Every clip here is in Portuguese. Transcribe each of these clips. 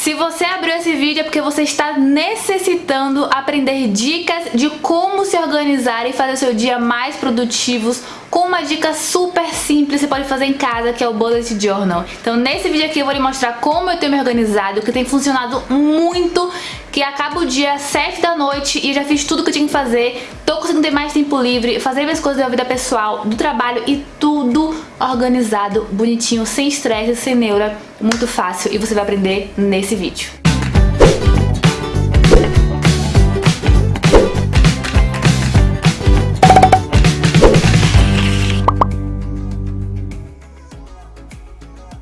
Se você abriu esse vídeo é porque você está necessitando aprender dicas de como se organizar e fazer seu dia mais produtivos com uma dica super simples que você pode fazer em casa, que é o Bullet Journal. Então nesse vídeo aqui eu vou lhe mostrar como eu tenho me organizado, que tem funcionado muito, que acaba o dia 7 da noite e já fiz tudo que eu tinha que fazer, tô conseguindo ter mais tempo livre, fazer minhas coisas da vida pessoal, do trabalho e tudo organizado, bonitinho, sem estresse, sem neura, muito fácil. E você vai aprender nesse vídeo.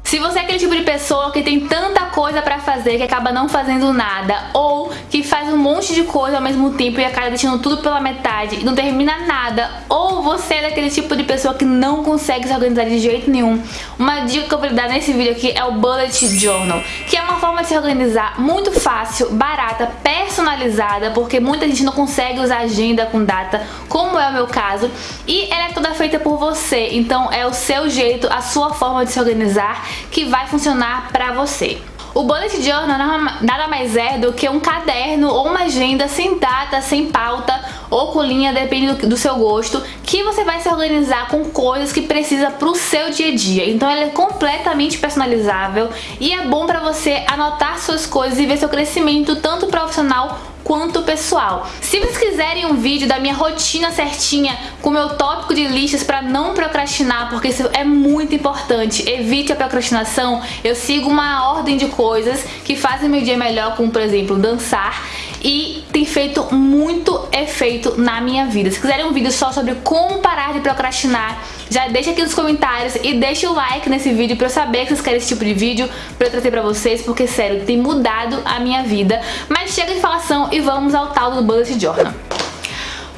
Se você é aquele tipo de pessoa que tem tanta coisa pra fazer que acaba não fazendo nada ou que faz um monte de coisa ao mesmo tempo e acaba deixando tudo pela metade e não termina nada ou você é daquele tipo de pessoa que não consegue se organizar de jeito nenhum, uma dica que eu vou dar nesse vídeo aqui é o Bullet Journal, que é uma forma de se organizar muito fácil, barata, personalizada, porque muita gente não consegue usar agenda com data, como é o meu caso, e ela é toda feita por você, então é o seu jeito, a sua forma de se organizar que vai funcionar pra você. O Bullet Journal nada mais é do que um caderno ou uma agenda sem data, sem pauta ou com linha, depende do, do seu gosto, que você vai se organizar com coisas que precisa pro seu dia a dia. Então ele é completamente personalizável e é bom pra você anotar suas coisas e ver seu crescimento tanto profissional quanto pessoal. Se vocês quiserem um vídeo da minha rotina certinha com meu tópico de listas para não procrastinar, porque isso é muito importante, evite a procrastinação, eu sigo uma ordem de coisas que fazem meu dia melhor, como por exemplo dançar, e tem feito muito efeito na minha vida. Se quiserem um vídeo só sobre como parar de procrastinar, já deixa aqui nos comentários e deixa o like nesse vídeo pra eu saber que vocês querem esse tipo de vídeo pra eu trazer pra vocês, porque sério, tem mudado a minha vida. Mas chega de falação e vamos ao tal do Bullet Journal.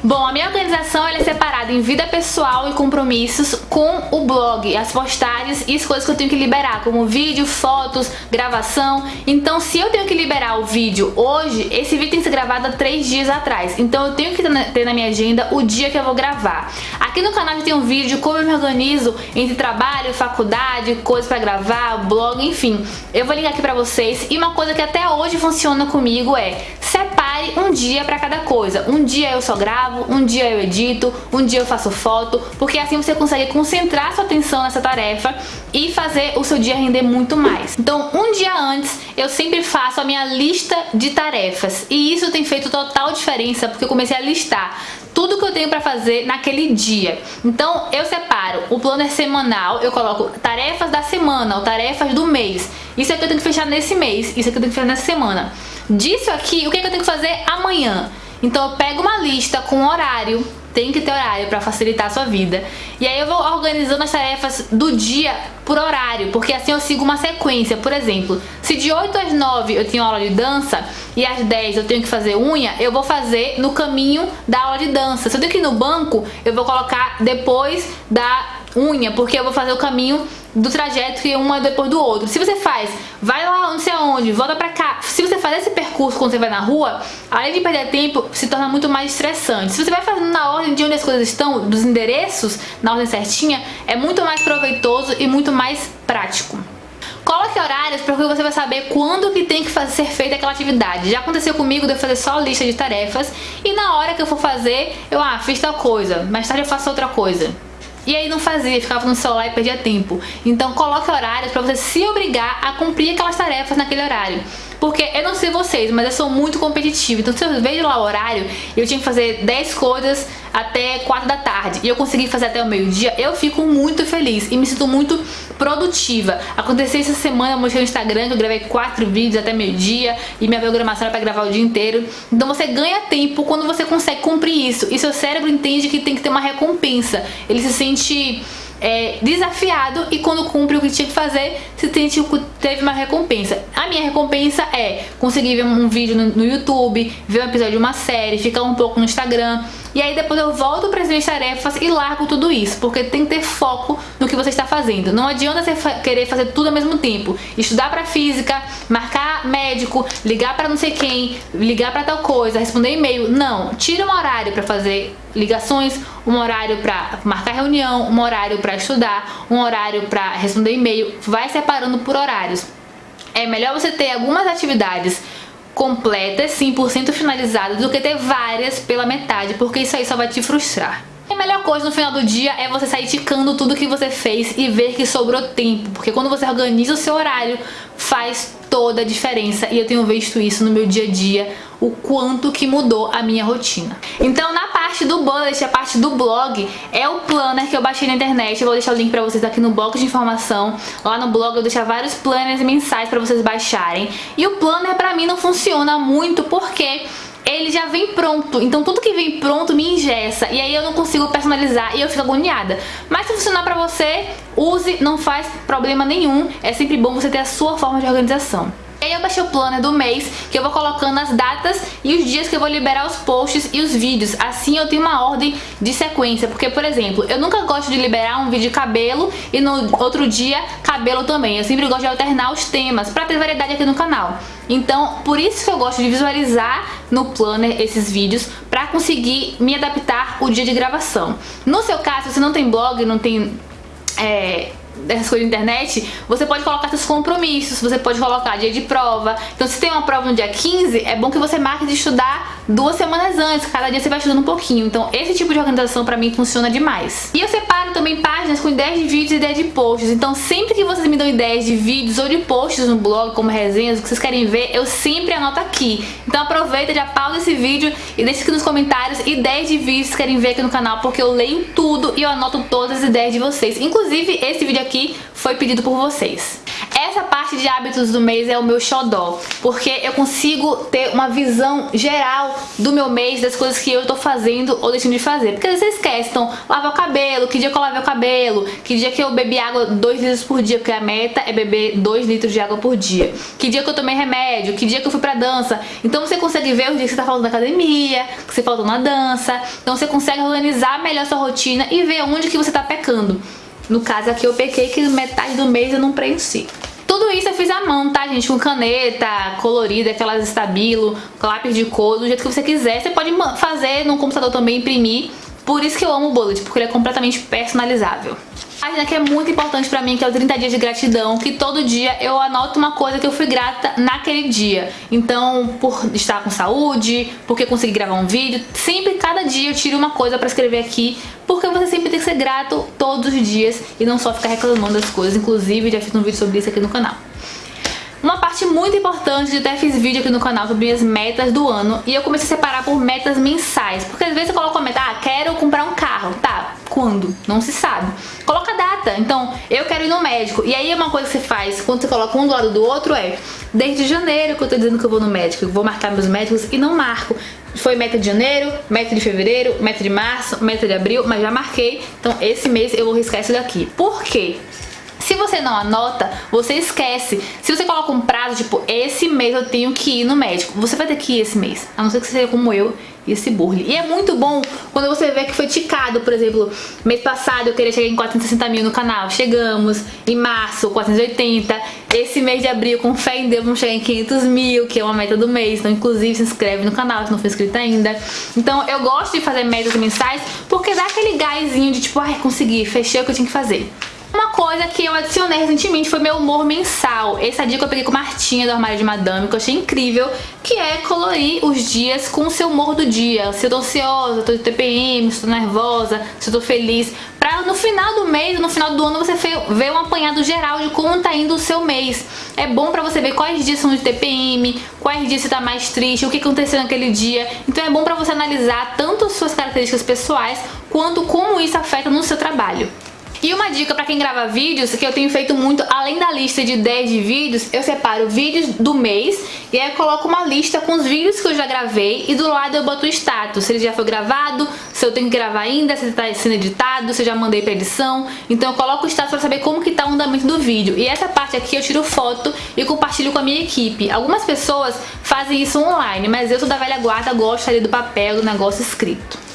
Bom, a minha organização é separada em vida pessoal e compromissos com o blog, as postagens e as coisas que eu tenho que liberar, como vídeo, fotos, gravação. Então, se eu tenho que liberar o vídeo hoje, esse vídeo tem que ser gravado há três dias atrás. Então, eu tenho que ter na minha agenda o dia que eu vou gravar. Aqui no canal tem um vídeo de como eu me organizo entre trabalho, faculdade, coisas pra gravar, blog, enfim. Eu vou linkar aqui pra vocês. E uma coisa que até hoje funciona comigo é separe um dia pra cada coisa. Um dia eu só gravo, gravo, um dia eu edito, um dia eu faço foto, porque assim você consegue concentrar sua atenção nessa tarefa e fazer o seu dia render muito mais. Então, um dia antes, eu sempre faço a minha lista de tarefas e isso tem feito total diferença porque eu comecei a listar tudo que eu tenho pra fazer naquele dia. Então eu separo o planner semanal, eu coloco tarefas da semana ou tarefas do mês. Isso é que eu tenho que fechar nesse mês, isso é que eu tenho que fechar nessa semana. Disso aqui, o que, é que eu tenho que fazer amanhã? Então eu pego uma lista com horário, tem que ter horário para facilitar a sua vida. E aí eu vou organizando as tarefas do dia por horário, porque assim eu sigo uma sequência. Por exemplo, se de 8 às 9 eu tenho aula de dança e às 10 eu tenho que fazer unha, eu vou fazer no caminho da aula de dança. Se eu tenho que ir no banco, eu vou colocar depois da unha, porque eu vou fazer o caminho do trajeto que um é depois do outro. Se você faz, vai lá não sei aonde, volta pra cá. Se você faz esse percurso quando você vai na rua, além de perder tempo, se torna muito mais estressante. Se você vai fazendo na ordem de onde as coisas estão, dos endereços, na ordem certinha, é muito mais proveitoso e muito mais prático. Coloque horários porque você vai saber quando que tem que fazer, ser feita aquela atividade. Já aconteceu comigo de eu fazer só lista de tarefas e na hora que eu for fazer, eu, ah, fiz tal coisa, mais tarde eu faço outra coisa. E aí não fazia, ficava no celular e perdia tempo. Então coloque horários para você se obrigar a cumprir aquelas tarefas naquele horário. Porque eu não sei vocês, mas eu sou muito competitiva. Então se eu vejo lá o horário, eu tinha que fazer 10 coisas até 4 da tarde e eu consegui fazer até o meio-dia, eu fico muito feliz e me sinto muito produtiva. Aconteceu essa semana, eu mostrei no Instagram que eu gravei 4 vídeos até meio-dia e minha programação era pra gravar o dia inteiro. Então você ganha tempo quando você consegue cumprir isso. E seu cérebro entende que tem que ter uma recompensa. Ele se sente é, desafiado e quando cumpre o que tinha que fazer, se sente teve uma recompensa. A minha recompensa é conseguir ver um vídeo no, no YouTube, ver um episódio de uma série, ficar um pouco no Instagram, e aí depois eu volto para as minhas tarefas e largo tudo isso, porque tem que ter foco no que você está fazendo. Não adianta você querer fazer tudo ao mesmo tempo. Estudar para física, marcar médico, ligar para não sei quem, ligar para tal coisa, responder e-mail. Não, tira um horário para fazer ligações, um horário para marcar reunião, um horário para estudar, um horário para responder e-mail. Vai separando por horários. É melhor você ter algumas atividades completas, 100% finalizadas, do que ter várias pela metade, porque isso aí só vai te frustrar. E a melhor coisa no final do dia é você sair ticando tudo que você fez e ver que sobrou tempo, porque quando você organiza o seu horário, faz toda a diferença e eu tenho visto isso no meu dia a dia, o quanto que mudou a minha rotina. Então na parte do bullet, a parte do blog, é o planner que eu baixei na internet, eu vou deixar o link pra vocês aqui no bloco de informação, lá no blog eu deixo vários planners mensais pra vocês baixarem, e o planner pra mim não funciona muito porque ele já vem pronto. Então tudo que vem pronto me ingessa. E aí eu não consigo personalizar e eu fico agoniada. Mas se funcionar pra você, use, não faz problema nenhum. É sempre bom você ter a sua forma de organização. E aí eu baixei o planner do mês, que eu vou colocando as datas e os dias que eu vou liberar os posts e os vídeos. Assim eu tenho uma ordem de sequência, porque, por exemplo, eu nunca gosto de liberar um vídeo de cabelo e no outro dia cabelo também. Eu sempre gosto de alternar os temas, pra ter variedade aqui no canal. Então, por isso que eu gosto de visualizar no planner esses vídeos, pra conseguir me adaptar o dia de gravação. No seu caso, se você não tem blog, não tem... É, dessas coisas de internet, você pode colocar seus compromissos, você pode colocar dia de prova. Então se tem uma prova no dia 15, é bom que você marque de estudar duas semanas antes, cada dia você vai estudando um pouquinho. Então esse tipo de organização pra mim funciona demais. E eu separo também páginas com ideias de vídeos e ideias de posts. Então sempre que vocês me dão ideias de vídeos ou de posts no blog, como resenhas, o que vocês querem ver, eu sempre anoto aqui. Então aproveita, já pausa esse vídeo e deixa aqui nos comentários ideias de vídeos que vocês querem ver aqui no canal, porque eu leio tudo e eu anoto todas as ideias de vocês. Inclusive esse vídeo aqui foi pedido por vocês. Essa parte de hábitos do mês é o meu xodó, porque eu consigo ter uma visão geral do meu mês, das coisas que eu tô fazendo ou deixando de fazer. Porque às vezes você então, lavar o cabelo, que dia que eu lavei o cabelo, que dia que eu bebi água 2 litros por dia, porque a meta é beber 2 litros de água por dia. Que dia que eu tomei remédio, que dia que eu fui pra dança. Então você consegue ver os dias que você tá falando na academia, que você faltou na dança. Então você consegue organizar melhor sua rotina e ver onde que você tá pecando. No caso aqui eu pequei que metade do mês eu não preenchi. Tudo isso eu fiz à mão, tá, gente? Com caneta colorida, aquelas estabilo, lápis de cor, do jeito que você quiser. Você pode fazer no computador também, imprimir. Por isso que eu amo o Bullet, porque ele é completamente personalizável página que é muito importante pra mim, que é o 30 dias de gratidão, que todo dia eu anoto uma coisa que eu fui grata naquele dia. Então, por estar com saúde, porque consegui gravar um vídeo, sempre, cada dia eu tiro uma coisa pra escrever aqui, porque você sempre tem que ser grato todos os dias e não só ficar reclamando das coisas. Inclusive, já fiz um vídeo sobre isso aqui no canal. Uma parte muito importante, eu até fiz vídeo aqui no canal sobre minhas metas do ano e eu comecei a separar por metas mensais, porque às vezes eu coloco a meta, ah, quero comprar um carro, tá, quando? Não se sabe. Coloca data, então eu quero ir no médico, e aí uma coisa que você faz quando você coloca um do lado do outro é, desde janeiro que eu tô dizendo que eu vou no médico, eu vou marcar meus médicos e não marco. Foi meta de janeiro, meta de fevereiro, meta de março, meta de abril, mas já marquei. Então esse mês eu vou riscar isso daqui. Por quê? Se você não anota, você esquece. Se você coloca um prazo, tipo, esse mês eu tenho que ir no médico, você vai ter que ir esse mês. A não ser que você seja como eu e se burle. E é muito bom quando você vê que foi ticado, por exemplo, mês passado eu queria chegar em 460 mil no canal, chegamos, em março 480, esse mês de abril com fé em Deus vamos chegar em 500 mil, que é uma meta do mês, então inclusive se inscreve no canal se não for inscrito ainda. Então eu gosto de fazer metas mensais porque dá aquele gásinho de tipo, ai consegui, fechei o que eu tinha que fazer. Uma coisa que eu adicionei recentemente foi meu humor mensal. Essa dica eu peguei com Martinha do Armário de Madame, que eu achei incrível, que é colorir os dias com o seu humor do dia. Se eu tô ansiosa, tô de TPM, se eu tô nervosa, se eu tô feliz. Pra no final do mês, no final do ano, você ver um apanhado geral de como tá indo o seu mês. É bom pra você ver quais dias são de TPM, quais dias você tá mais triste, o que aconteceu naquele dia. Então é bom pra você analisar tanto as suas características pessoais, quanto como isso afeta no seu trabalho. E uma dica pra quem grava vídeos, que eu tenho feito muito, além da lista de 10 de vídeos, eu separo vídeos do mês e aí eu coloco uma lista com os vídeos que eu já gravei e do lado eu boto o status, se ele já foi gravado, se eu tenho que gravar ainda, se ele tá sendo editado, se eu já mandei pra edição. Então eu coloco o status pra saber como que tá o andamento do vídeo. E essa parte aqui eu tiro foto e compartilho com a minha equipe. Algumas pessoas fazem isso online, mas eu sou da velha guarda, gosto ali do papel, do negócio escrito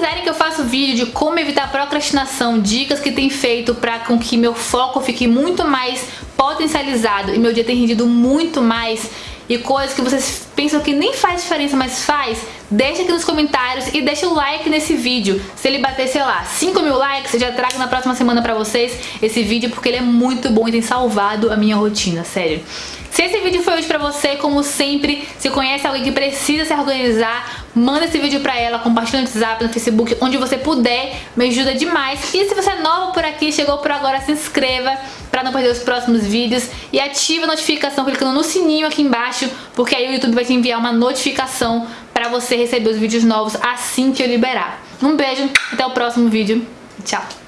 quiserem que eu faça vídeo de como evitar procrastinação, dicas que tem feito para com que meu foco fique muito mais potencializado e meu dia tenha rendido muito mais e coisas que vocês pensam que nem faz diferença, mas faz, deixa aqui nos comentários e deixa o like nesse vídeo. Se ele bater, sei lá, 5 mil likes, eu já trago na próxima semana pra vocês esse vídeo, porque ele é muito bom e tem salvado a minha rotina, sério. Se esse vídeo foi útil pra você, como sempre, se conhece alguém que precisa se organizar, manda esse vídeo pra ela, compartilha no WhatsApp, no Facebook, onde você puder, me ajuda demais. E se você é novo por aqui, chegou por agora, se inscreva para não perder os próximos vídeos e ativa a notificação clicando no sininho aqui embaixo, porque aí o YouTube vai te enviar uma notificação para você receber os vídeos novos assim que eu liberar. Um beijo, até o próximo vídeo, tchau!